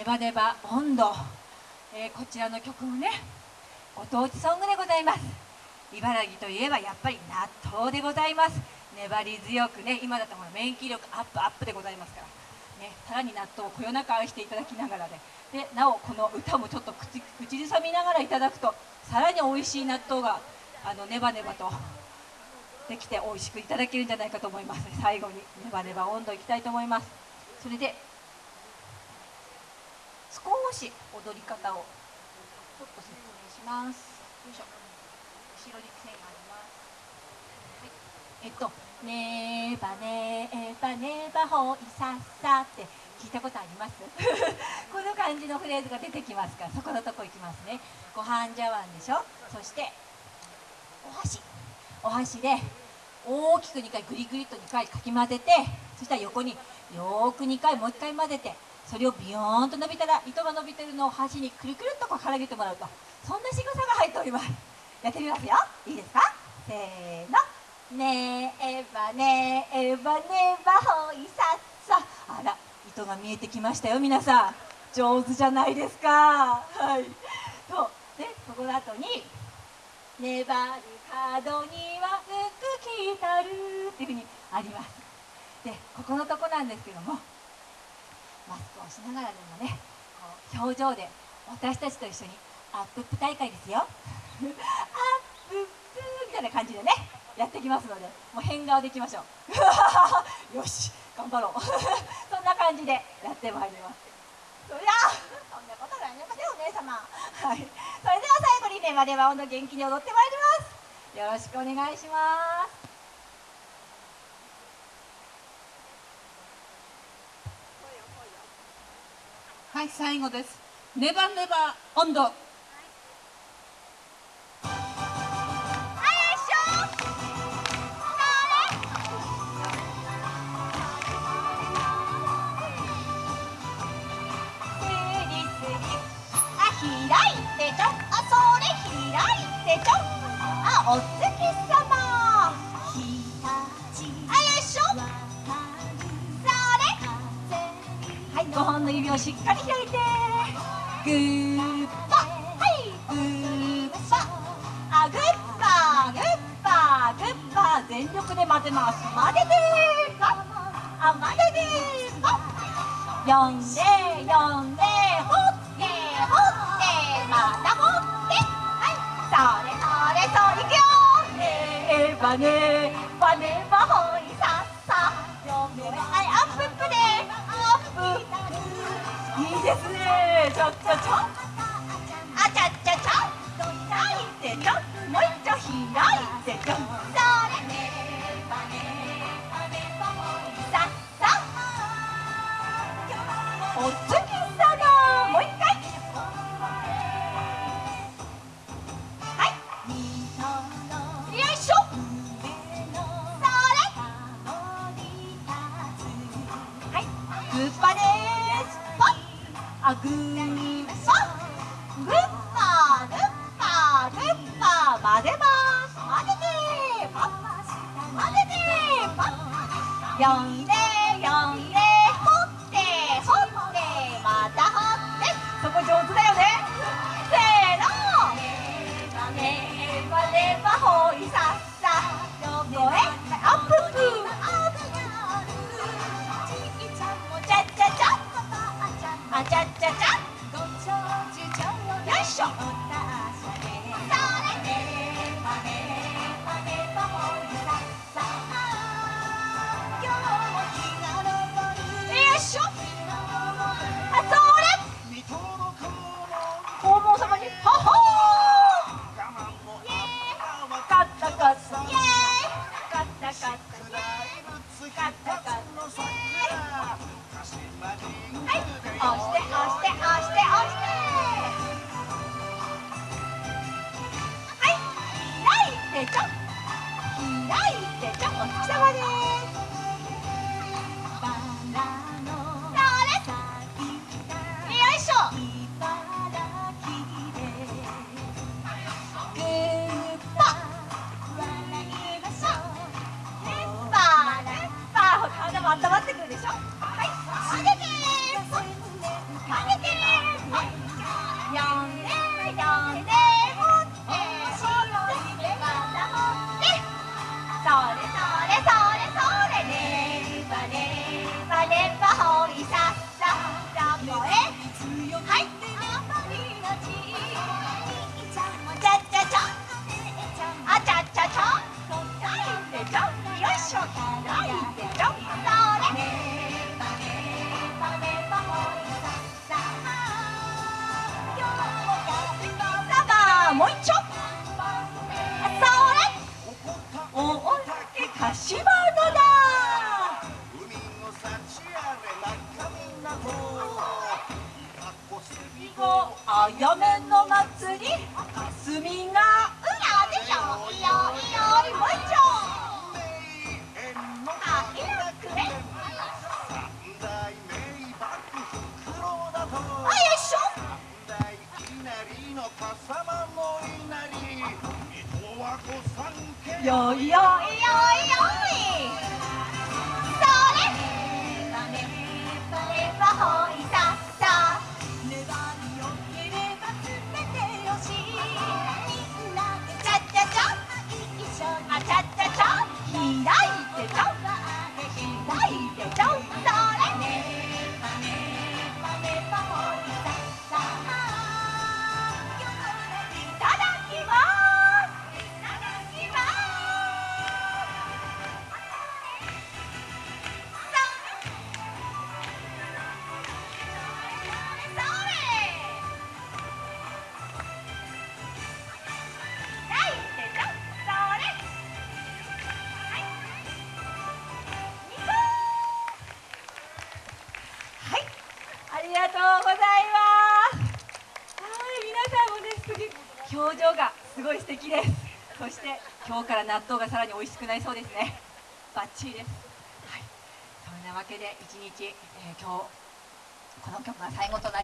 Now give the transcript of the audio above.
ネバネバ温度、えー、こちらの曲もねご当地ソングでございます。茨城といえばやっぱり納豆でございます。粘り強くね今だとほら免疫力アップアップでございますから。ねさらに納豆をこよなく愛していただきながらで。でなおこの歌もちょっと口口ずさみながらいただくとさらに美味しい納豆があのネバネバとできて美味しくいただけるんじゃないかと思います。最後にネバネバ温度いきたいと思います。それで少し踊り方をちょっと説明します。よいしょ。後ろに線があります。はい。えっと「ねばねばねばほいさっさ」って聞いたことあります？この感じのフレーズが出てきますからそこのとこ行きますね。ご飯茶碗でしょ？そしてお箸。お箸で大きく2回グリグリと2回かき混ぜてそしたら横によーく2回もう1回混ぜてそれをビヨーンと伸びたら糸が伸びてるのを箸にくるくるっとこうからげてもらうと。そんな仕草が入っております。やってみますよ。いいですか？せーの。ねえばねえばねばほいさっさ。あら糸が見えてきましたよ皆さん。上手じゃないですか。はい。とでそこの後に「粘る角には福来たる」っていうふうにあります。でここのとこなんですけどもマスクをしながらでもねこう表情で私たちと一緒にアップップ大会ですよ。アップップみたいな感じでねやってきますのでもう変顔でいきましょう。よし頑張ろう。そんな感じでやってまいります。そりゃそんなことないりませんお姉様。はい。それでは最後にねまでは温度元気に踊ってまいります。よろしくお願いします。はい最後です。ネバネバ温度。5本の指をしっかり開いて。グーパ。はい。グーパ。あグッパグッパグッパ全力で混ぜます。混ぜてパあ混ぜてーパ呼んで呼んでほってほって。またほって。はい。それバネバネバホですねちょっとちょっあちゃっちゃちゃ開いてちょもう一丁開いてちょそれさっさお月様もう一回はい。よいしょはいグッパですあグーパッグッパグッパグッパ混ぜます混ぜてパッ混呀 muito Giời ơi, 呀表情がすごい素敵です。そして今日から納豆がさらに美味しくなりそうですね。バッチリです、はい、そんなわけで一日、えー、今日この曲が最後となります。